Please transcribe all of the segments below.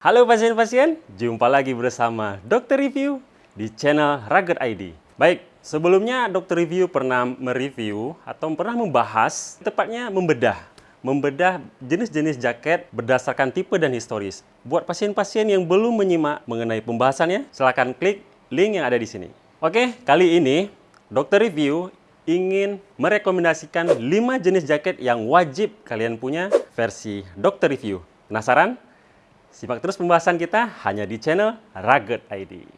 Halo pasien-pasien, jumpa lagi bersama Dokter Review di channel Rugged ID. Baik, sebelumnya Dokter Review pernah mereview atau pernah membahas, tepatnya membedah, membedah jenis-jenis jaket berdasarkan tipe dan historis. Buat pasien-pasien yang belum menyimak mengenai pembahasannya, silahkan klik link yang ada di sini. Oke, kali ini Dokter Review ingin merekomendasikan 5 jenis jaket yang wajib kalian punya versi Dokter Review. Penasaran? Simak terus pembahasan kita hanya di channel Rugged ID.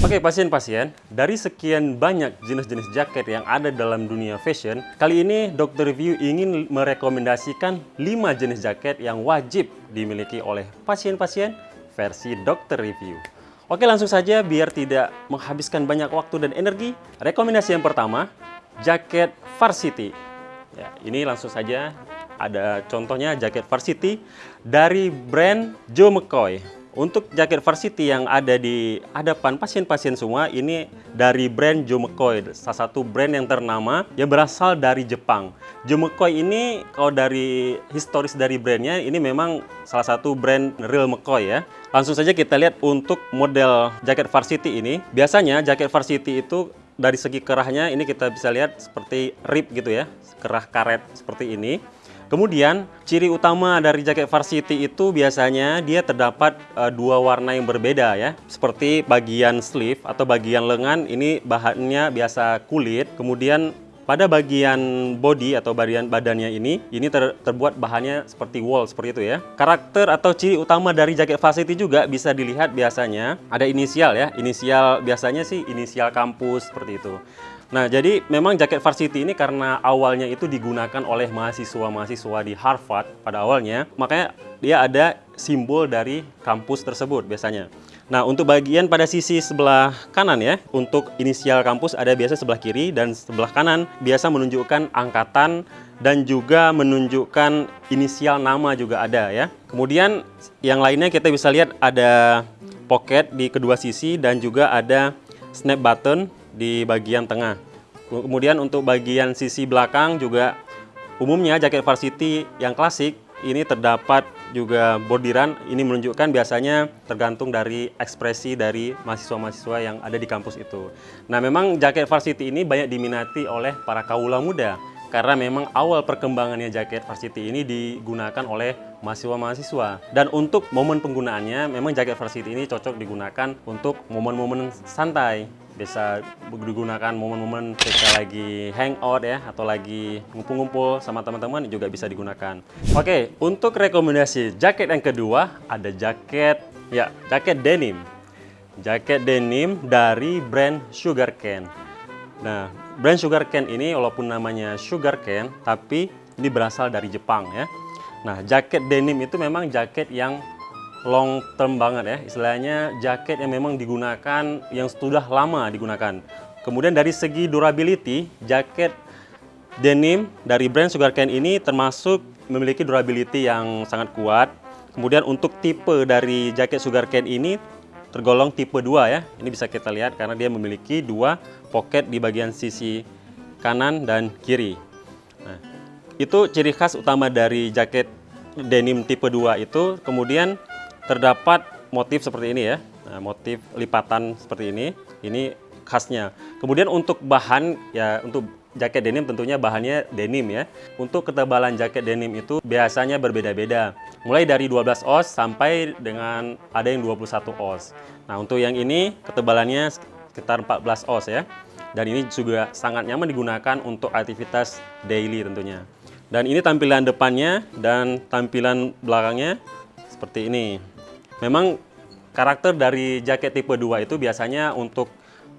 Oke pasien-pasien, dari sekian banyak jenis-jenis jaket yang ada dalam dunia fashion, kali ini Dr. Review ingin merekomendasikan 5 jenis jaket yang wajib dimiliki oleh pasien-pasien versi Dr. Review. Oke langsung saja biar tidak menghabiskan banyak waktu dan energi. Rekomendasi yang pertama, jaket Varsity. Ya, ini langsung saja ada contohnya jaket Varsity dari brand Joe McCoy. Untuk jaket Varsity yang ada di hadapan pasien-pasien semua ini dari brand Joe McCoy, salah satu brand yang ternama yang berasal dari Jepang. Joe McCoy ini kalau dari historis dari brandnya ini memang salah satu brand real McCoy ya. Langsung saja kita lihat untuk model jaket Varsity ini. Biasanya jaket Varsity itu dari segi kerahnya ini kita bisa lihat seperti rib gitu ya, kerah karet seperti ini. Kemudian ciri utama dari jaket varsity itu biasanya dia terdapat uh, dua warna yang berbeda ya. Seperti bagian sleeve atau bagian lengan ini bahannya biasa kulit. Kemudian pada bagian body atau bagian badannya ini, ini ter, terbuat bahannya seperti wool seperti itu ya. Karakter atau ciri utama dari jaket varsity juga bisa dilihat biasanya ada inisial ya. Inisial biasanya sih inisial kampus seperti itu. Nah, jadi memang jaket varsity ini karena awalnya itu digunakan oleh mahasiswa-mahasiswa di Harvard pada awalnya, makanya dia ada simbol dari kampus tersebut biasanya. Nah, untuk bagian pada sisi sebelah kanan ya, untuk inisial kampus ada biasa sebelah kiri dan sebelah kanan biasa menunjukkan angkatan dan juga menunjukkan inisial nama juga ada ya. Kemudian yang lainnya kita bisa lihat ada pocket di kedua sisi dan juga ada snap button di bagian tengah. Kemudian untuk bagian sisi belakang juga umumnya jaket varsity yang klasik ini terdapat juga bordiran. Ini menunjukkan biasanya tergantung dari ekspresi dari mahasiswa-mahasiswa yang ada di kampus itu. Nah memang jaket varsity ini banyak diminati oleh para kaula muda karena memang awal perkembangannya jaket varsity ini digunakan oleh mahasiswa-mahasiswa. Dan untuk momen penggunaannya, memang jaket varsity ini cocok digunakan untuk momen-momen santai bisa digunakan momen-momen ketika lagi hangout ya atau lagi ngumpul-ngumpul sama teman-teman juga bisa digunakan. Oke, untuk rekomendasi jaket yang kedua ada jaket ya, jaket denim. Jaket denim dari brand Sugar Cane. Nah, brand Sugar Cane ini walaupun namanya Sugar Cane tapi ini berasal dari Jepang ya. Nah, jaket denim itu memang jaket yang long term banget ya, istilahnya jaket yang memang digunakan, yang sudah lama digunakan. Kemudian dari segi durability, jaket denim dari brand Sugarcane ini termasuk memiliki durability yang sangat kuat. Kemudian untuk tipe dari jaket Sugarcane ini tergolong tipe 2 ya. Ini bisa kita lihat karena dia memiliki dua pocket di bagian sisi kanan dan kiri. Nah, itu ciri khas utama dari jaket denim tipe 2 itu. Kemudian terdapat motif seperti ini ya, nah, motif lipatan seperti ini, ini khasnya. Kemudian untuk bahan, ya untuk jaket denim tentunya bahannya denim ya. Untuk ketebalan jaket denim itu biasanya berbeda-beda. Mulai dari 12 oz sampai dengan ada yang 21 oz. Nah untuk yang ini ketebalannya sekitar 14 oz ya. Dan ini juga sangat nyaman digunakan untuk aktivitas daily tentunya. Dan ini tampilan depannya dan tampilan belakangnya seperti ini. Memang karakter dari jaket tipe 2 itu biasanya untuk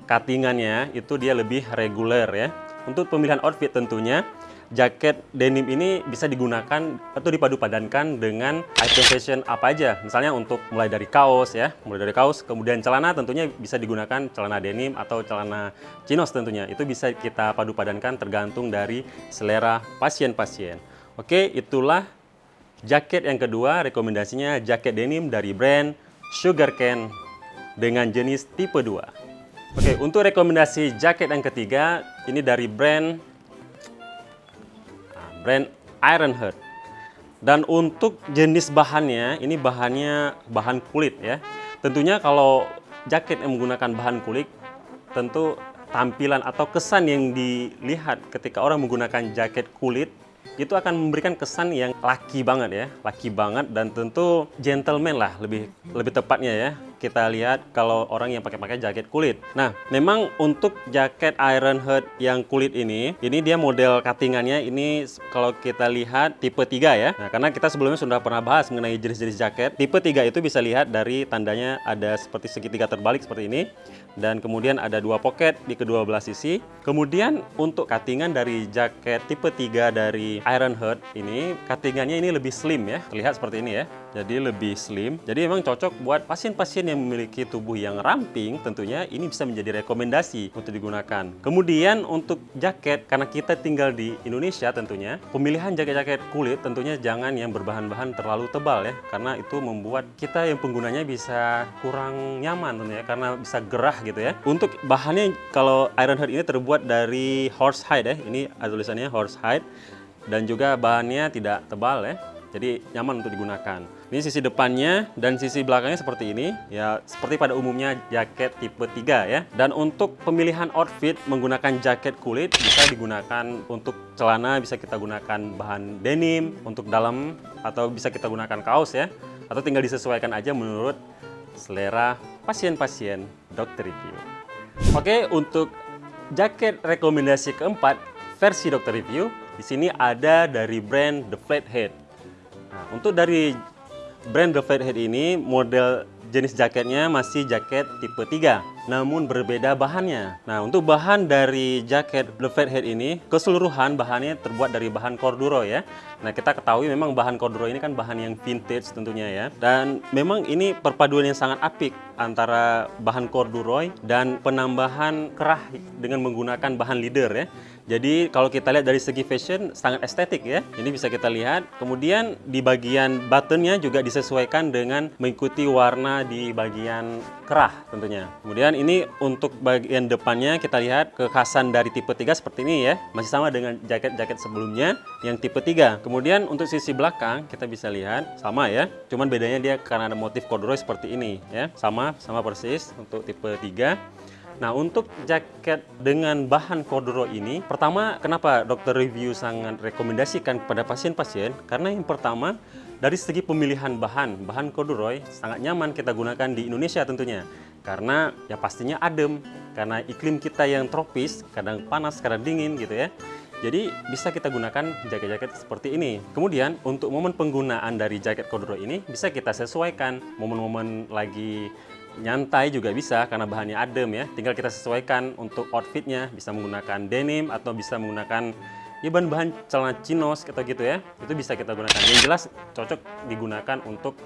cuttingannya itu dia lebih reguler ya. Untuk pemilihan outfit tentunya jaket denim ini bisa digunakan atau dipadu padankan dengan item fashion apa aja. Misalnya untuk mulai dari kaos ya, mulai dari kaos, kemudian celana tentunya bisa digunakan celana denim atau celana chinos tentunya. Itu bisa kita padu padankan tergantung dari selera pasien-pasien. Oke, itulah Jaket yang kedua rekomendasinya jaket denim dari brand Sugarcane dengan jenis tipe 2. Oke, untuk rekomendasi jaket yang ketiga, ini dari brand brand Ironheart. Dan untuk jenis bahannya, ini bahannya bahan kulit ya. Tentunya kalau jaket yang menggunakan bahan kulit, tentu tampilan atau kesan yang dilihat ketika orang menggunakan jaket kulit itu akan memberikan kesan yang laki banget ya, laki banget dan tentu gentleman lah lebih lebih tepatnya ya. Kita lihat kalau orang yang pakai-pakai jaket kulit. Nah, memang untuk jaket Iron Heart yang kulit ini, ini dia model cuttingannya ini kalau kita lihat tipe 3 ya. Nah, karena kita sebelumnya sudah pernah bahas mengenai jenis-jenis jaket. Tipe 3 itu bisa lihat dari tandanya ada seperti segitiga terbalik seperti ini dan kemudian ada dua pocket di kedua belah sisi. Kemudian untuk cuttingan dari jaket tipe 3 dari Iron Heart ini, cuttingannya ini lebih slim ya. Terlihat seperti ini ya. Jadi lebih slim. Jadi memang cocok buat pasien-pasien yang memiliki tubuh yang ramping, tentunya ini bisa menjadi rekomendasi untuk digunakan. Kemudian untuk jaket, karena kita tinggal di Indonesia tentunya, pemilihan jaket-jaket kulit tentunya jangan yang berbahan-bahan terlalu tebal ya, karena itu membuat kita yang penggunanya bisa kurang nyaman tentunya, karena bisa gerah gitu ya. Untuk bahannya, kalau Iron Heart ini terbuat dari horse hide ya, ini tulisannya horse hide, dan juga bahannya tidak tebal ya, jadi nyaman untuk digunakan. Ini sisi depannya dan sisi belakangnya seperti ini. Ya, seperti pada umumnya jaket tipe 3 ya. Dan untuk pemilihan outfit menggunakan jaket kulit bisa digunakan untuk celana bisa kita gunakan bahan denim, untuk dalam atau bisa kita gunakan kaos ya. Atau tinggal disesuaikan aja menurut selera pasien-pasien dokter review. Oke, untuk jaket rekomendasi keempat versi dokter review di sini ada dari brand The Flathead. Nah, untuk dari brand The Flathead ini model jenis jaketnya masih jaket tipe 3 namun berbeda bahannya. Nah, untuk bahan dari jaket The Flathead ini keseluruhan bahannya terbuat dari bahan corduroy ya. Nah, kita ketahui memang bahan corduroy ini kan bahan yang vintage tentunya ya. Dan memang ini perpaduan yang sangat apik antara bahan corduroy dan penambahan kerah dengan menggunakan bahan leather ya. Jadi kalau kita lihat dari segi fashion sangat estetik ya. Ini bisa kita lihat. Kemudian di bagian buttonnya juga disesuaikan dengan mengikuti warna di bagian kerah tentunya. Kemudian ini untuk bagian depannya kita lihat kekhasan dari tipe 3 seperti ini ya. Masih sama dengan jaket-jaket sebelumnya yang tipe 3. Kemudian untuk sisi belakang kita bisa lihat sama ya. Cuman bedanya dia karena ada motif corduroy seperti ini ya. Sama sama persis untuk tipe 3. Nah, untuk jaket dengan bahan corduroy ini, pertama kenapa dokter review sangat rekomendasikan kepada pasien-pasien? Karena yang pertama, dari segi pemilihan bahan, bahan corduroy sangat nyaman kita gunakan di Indonesia tentunya. Karena ya pastinya adem, karena iklim kita yang tropis, kadang panas, kadang dingin gitu ya. Jadi bisa kita gunakan jaket-jaket seperti ini. Kemudian untuk momen penggunaan dari jaket corduroy ini bisa kita sesuaikan momen-momen lagi nyantai juga bisa karena bahannya adem ya. Tinggal kita sesuaikan untuk outfitnya, bisa menggunakan denim atau bisa menggunakan ya bahan-bahan celana chinos atau gitu ya. Itu bisa kita gunakan. Yang jelas cocok digunakan untuk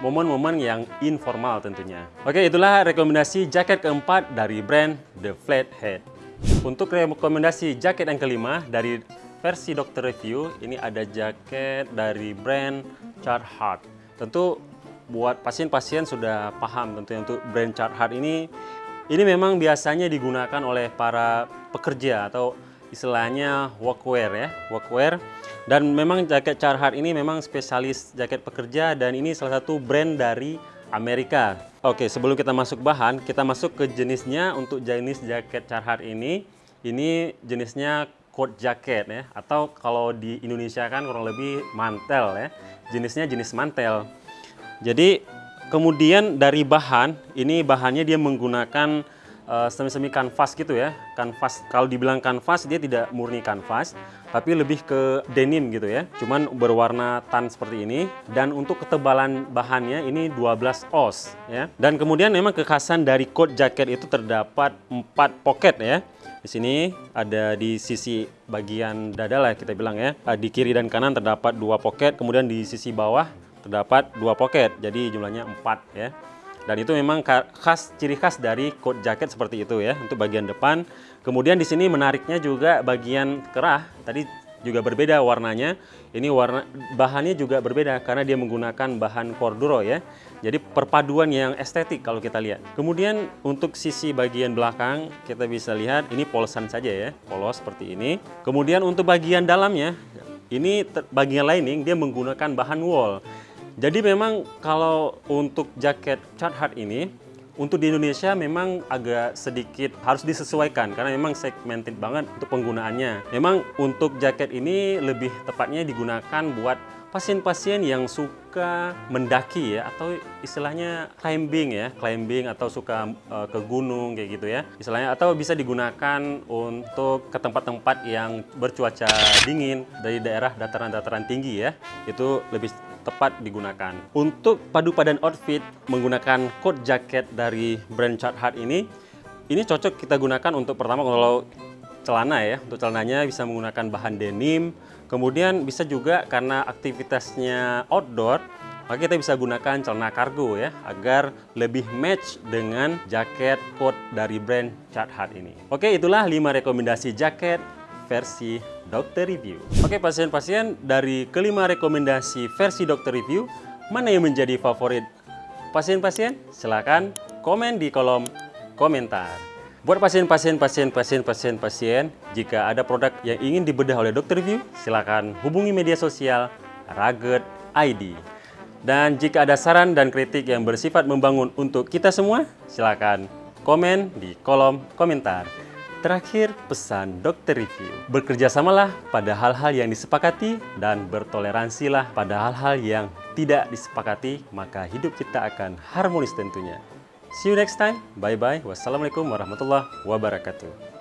momen-momen yang informal tentunya. Oke, itulah rekomendasi jaket keempat dari brand The Flathead. Untuk rekomendasi jaket yang kelima dari versi Dokter Review, ini ada jaket dari brand Carhartt. Tentu buat pasien-pasien sudah paham tentunya untuk brand Carhartt ini ini memang biasanya digunakan oleh para pekerja atau istilahnya workwear ya, workwear. Dan memang jaket Carhartt ini memang spesialis jaket pekerja dan ini salah satu brand dari Amerika. Oke, sebelum kita masuk bahan, kita masuk ke jenisnya untuk jenis jaket Carhartt ini. Ini jenisnya coat jacket ya, atau kalau di Indonesia kan kurang lebih mantel ya. Jenisnya jenis mantel. Jadi kemudian dari bahan, ini bahannya dia menggunakan uh, semi-semi kanvas gitu ya. Kanvas, kalau dibilang kanvas dia tidak murni kanvas, tapi lebih ke denim gitu ya. Cuman berwarna tan seperti ini. Dan untuk ketebalan bahannya ini 12 oz ya. Dan kemudian memang kekhasan dari coat jacket itu terdapat 4 pocket ya. Di sini ada di sisi bagian dada lah kita bilang ya. Di kiri dan kanan terdapat dua pocket, kemudian di sisi bawah terdapat dua pocket, jadi jumlahnya empat ya. Dan itu memang khas ciri khas dari coat jacket seperti itu ya untuk bagian depan. Kemudian di sini menariknya juga bagian kerah. Tadi juga berbeda warnanya. Ini warna bahannya juga berbeda karena dia menggunakan bahan corduro ya. Jadi perpaduan yang estetik kalau kita lihat. Kemudian untuk sisi bagian belakang kita bisa lihat ini polosan saja ya, polos seperti ini. Kemudian untuk bagian dalamnya ini bagian lining dia menggunakan bahan wool. Jadi memang kalau untuk jaket Hard ini untuk di Indonesia memang agak sedikit harus disesuaikan karena memang segmented banget untuk penggunaannya. Memang untuk jaket ini lebih tepatnya digunakan buat pasien-pasien yang suka mendaki ya atau istilahnya climbing ya, climbing atau suka uh, ke gunung kayak gitu ya. Istilahnya atau bisa digunakan untuk ke tempat-tempat yang bercuaca dingin dari daerah dataran-dataran tinggi ya. Itu lebih tepat digunakan. Untuk padu padan outfit menggunakan coat jacket dari brand Carhartt ini, ini cocok kita gunakan untuk pertama kalau celana ya. Untuk celananya bisa menggunakan bahan denim, Kemudian bisa juga karena aktivitasnya outdoor, maka kita bisa gunakan celana kargo ya, agar lebih match dengan jaket coat dari brand Carhartt ini. Oke, itulah 5 rekomendasi jaket versi Dokter Review. Oke, pasien-pasien, dari kelima rekomendasi versi Dokter Review, mana yang menjadi favorit pasien-pasien? Silahkan komen di kolom komentar. Buat pasien-pasien, pasien-pasien, pasien-pasien, jika ada produk yang ingin dibedah oleh Dokter View, silakan hubungi media sosial Raget ID. Dan jika ada saran dan kritik yang bersifat membangun untuk kita semua, silakan komen di kolom komentar. Terakhir, pesan Dokter Review. Bekerjasamalah pada hal-hal yang disepakati dan bertoleransilah pada hal-hal yang tidak disepakati, maka hidup kita akan harmonis tentunya. See you next time. Bye-bye. Wassalamualaikum warahmatullahi wabarakatuh.